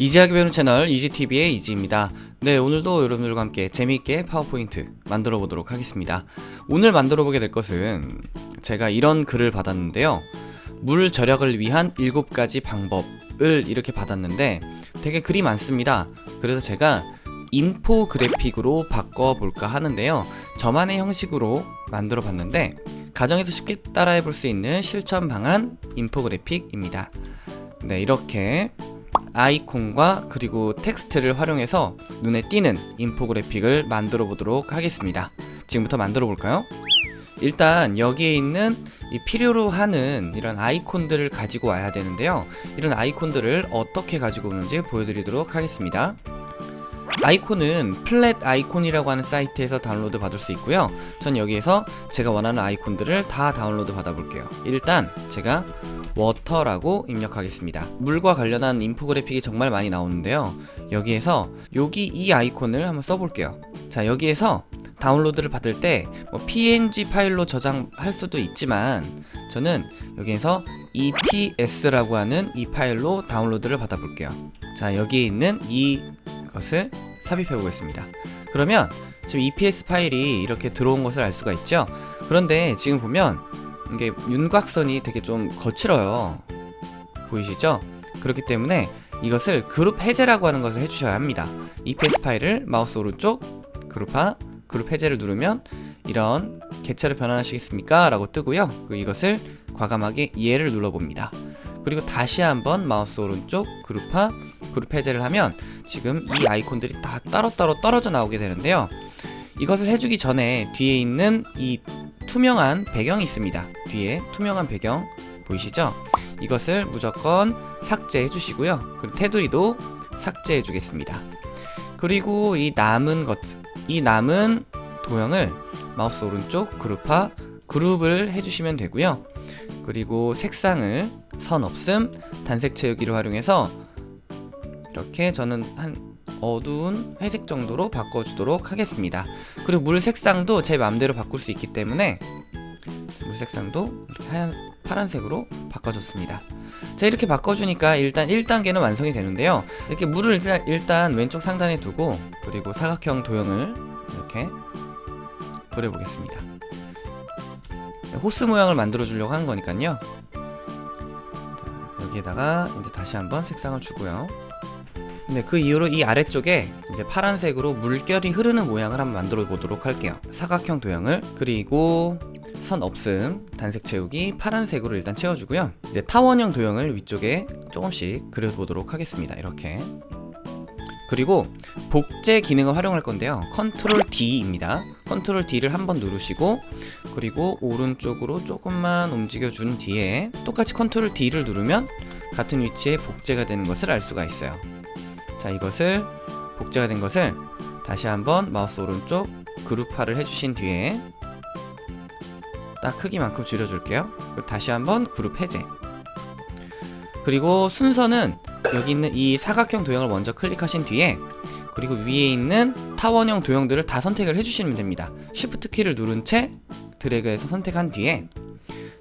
easy하게 배우는 채널 이지TV의 이지입니다. 네, 오늘도 여러분들과 함께 재미있게 파워포인트 만들어 보도록 하겠습니다. 오늘 만들어 보게 될 것은 제가 이런 글을 받았는데요. 물 절약을 위한 7가지 방법을 이렇게 받았는데 되게 글이 많습니다. 그래서 제가 인포그래픽으로 바꿔볼까 하는데요. 저만의 형식으로 만들어 봤는데 가정에서 쉽게 따라해 볼 수 있는 실천 방안 인포그래픽입니다. 네, 이렇게 아이콘과 그리고 텍스트를 활용해서 눈에 띄는 인포그래픽을 만들어 보도록 하겠습니다. 지금부터 만들어 볼까요? 일단 여기에 있는 이 필요로 하는 이런 아이콘들을 가지고 와야 되는데요. 이런 아이콘들을 어떻게 가지고 오는지 보여드리도록 하겠습니다. 아이콘은 Flaticon이라고 하는 사이트에서 다운로드 받을 수 있고요. 전 여기에서 제가 원하는 아이콘들을 다 다운로드 받아 볼게요. 일단 제가 water라고 입력하겠습니다. 물과 관련한 인포그래픽이 정말 많이 나오는데요. 여기에서 여기 이 아이콘을 한번 써볼게요. 자 여기에서 다운로드를 받을 때 뭐 png 파일로 저장할 수도 있지만 저는 여기에서 EPS라고 하는 이 파일로 다운로드를 받아 볼게요. 자 여기에 있는 이 것을 삽입해 보겠습니다. 그러면 지금 EPS 파일이 이렇게 들어온 것을 알 수가 있죠. 그런데 지금 보면 이게 윤곽선이 되게 좀 거칠어요 보이시죠? 그렇기 때문에 이것을 그룹 해제라고 하는 것을 해주셔야 합니다 EPS 파일을 마우스 오른쪽 그룹화 그룹 해제를 누르면 이런 개체를 변환하시겠습니까? 라고 뜨고요 이것을 과감하게 예를 눌러봅니다 그리고 다시 한번 마우스 오른쪽 그룹화 그룹 해제를 하면 지금 이 아이콘들이 다 따로따로 떨어져 나오게 되는데요. 이것을 해주기 전에 뒤에 있는 이 투명한 배경이 있습니다. 뒤에 투명한 배경 보이시죠? 이것을 무조건 삭제해 주시고요. 그리고 테두리도 삭제해 주겠습니다. 그리고 이 남은 것, 이 남은 도형을 마우스 오른쪽 그룹화 그룹을 해주시면 되고요. 그리고 색상을 선 없음 단색 채우기를 활용해서 이렇게 저는 한 어두운 회색 정도로 바꿔주도록 하겠습니다. 그리고 물 색상도 제 맘대로 바꿀 수 있기 때문에 물 색상도 하얀 파란색으로 바꿔줬습니다. 자 이렇게 바꿔주니까 일단 1단계는 완성이 되는데요. 이렇게 물을 일단, 일단 왼쪽 상단에 두고 그리고 사각형 도형을 이렇게 그려보겠습니다. 호스 모양을 만들어 주려고 하는 거니까요. 자, 여기에다가 이제 다시 한번 색상을 주고요 네, 그 이후로 이 아래쪽에 이제 파란색으로 물결이 흐르는 모양을 한번 만들어 보도록 할게요. 사각형 도형을 그리고 선 없음 단색 채우기 파란색으로 일단 채워주고요. 이제 타원형 도형을 위쪽에 조금씩 그려보도록 하겠습니다. 이렇게 그리고 복제 기능을 활용할 건데요. 컨트롤 D입니다. 컨트롤 D를 한번 누르시고 그리고 오른쪽으로 조금만 움직여 준 뒤에 똑같이 컨트롤 D를 누르면 같은 위치에 복제가 되는 것을 알 수가 있어요. 자 이것을 복제가 된 것을 다시 한번 마우스 오른쪽 그룹화를 해주신 뒤에 딱 크기만큼 줄여줄게요. 그리고 다시 한번 그룹 해제. 그리고 순서는 여기 있는 이 사각형 도형을 먼저 클릭하신 뒤에 그리고 위에 있는 타원형 도형들을 다 선택을 해주시면 됩니다. Shift 키를 누른 채 드래그해서 선택한 뒤에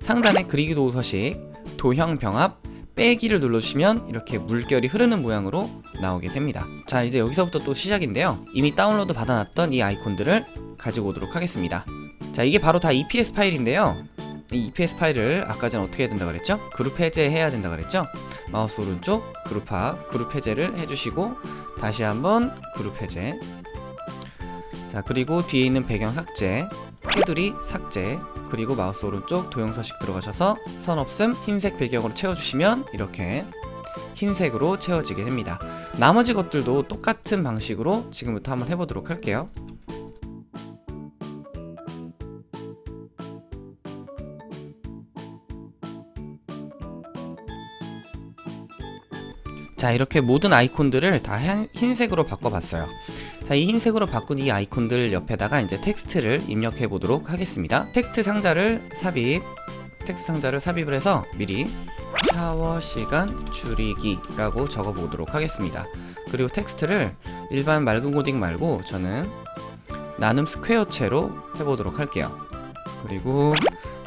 상단에 그리기 도구 서식 도형 병합 빼기를 눌러주시면 이렇게 물결이 흐르는 모양으로 나오게 됩니다. 자 이제 여기서부터 또 시작인데요. 이미 다운로드 받아놨던 이 아이콘들을 가지고 오도록 하겠습니다. 자 이게 바로 다 EPS 파일인데요. 이 EPS 파일을 아까 전 어떻게 해야 된다 그랬죠? 그룹 해제 해야 된다 그랬죠? 마우스 오른쪽 그룹화 그룹 해제를 해주시고 다시 한번 그룹 해제. 자 그리고 뒤에 있는 배경 삭제 테두리 삭제 그리고 마우스 오른쪽 도형 서식 들어가셔서 선 없음 흰색 배경으로 채워주시면 이렇게 흰색으로 채워지게 됩니다. 나머지 것들도 똑같은 방식으로 지금부터 한번 해보도록 할게요. 자 이렇게 모든 아이콘들을 다 흰색으로 바꿔봤어요 자, 이 흰색으로 바꾼 이 아이콘들 옆에다가 이제 텍스트를 입력해 보도록 하겠습니다. 텍스트 상자를 삽입, 텍스트 상자를 삽입을 해서 미리 샤워 시간 줄이기 라고 적어 보도록 하겠습니다. 그리고 텍스트를 일반 맑은 고딕 말고 저는 나눔 스퀘어체로 해보도록 할게요. 그리고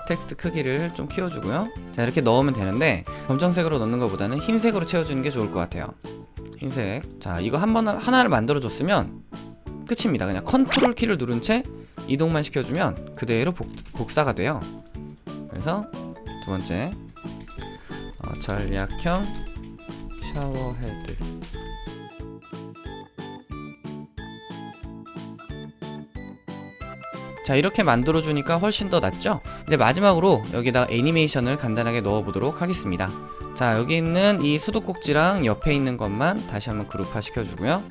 텍스트 크기를 좀 키워주고요. 자 이렇게 넣으면 되는데 검정색으로 넣는 것보다는 흰색으로 채워주는 게 좋을 것 같아요. 흰색 자 이거 한 번 하나를 만들어 줬으면 끝입니다. 그냥 컨트롤 키를 누른 채 이동만 시켜주면 그대로 복, 복사가 돼요. 그래서 두 번째 어, 절약형 샤워헤드. 자 이렇게 만들어 주니까 훨씬 더 낫죠? 이제 마지막으로 여기다 애니메이션을 간단하게 넣어 보도록 하겠습니다. 자 여기 있는 이 수도꼭지랑 옆에 있는 것만 다시 한번 그룹화 시켜주고요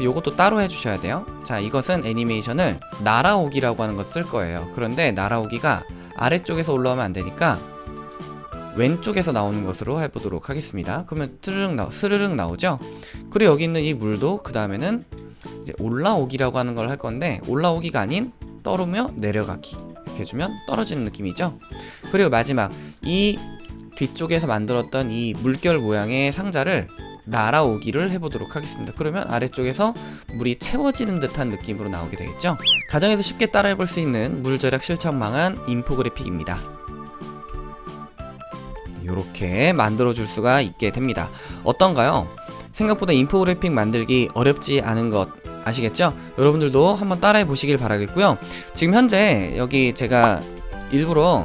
요것도 따로 해주셔야 돼요. 자 이것은 애니메이션을 날아오기라고 하는 것 쓸 거예요. 그런데 날아오기가 아래쪽에서 올라오면 안 되니까 왼쪽에서 나오는 것으로 해보도록 하겠습니다. 그러면 스르륵, 나, 스르륵 나오죠? 그리고 여기 있는 이 물도 그 다음에는 이제 올라오기라고 하는 걸 할 건데 올라오기가 아닌 떨으며 내려가기. 이렇게 해주면 떨어지는 느낌이죠? 그리고 마지막 이 뒤쪽에서 만들었던 이 물결 모양의 상자를 날아오기를 해보도록 하겠습니다. 그러면 아래쪽에서 물이 채워지는 듯한 느낌으로 나오게 되겠죠? 가정에서 쉽게 따라해볼 수 있는 물 절약 실천망한 인포그래픽입니다. 이렇게 만들어 줄 수가 있게 됩니다. 어떤가요? 생각보다 인포그래픽 만들기 어렵지 않은 것 아시겠죠? 여러분들도 한번 따라해 보시길 바라겠고요. 지금 현재 여기 제가 일부러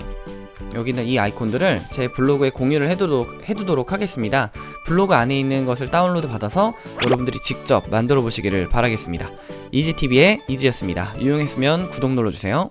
여기 있는 이 아이콘들을 제 블로그에 공유를 해두도록, 해두도록 하겠습니다 블로그 안에 있는 것을 다운로드 받아서 여러분들이 직접 만들어 보시기를 바라겠습니다. 이지TV의 이지였습니다. 유용했으면 구독 눌러주세요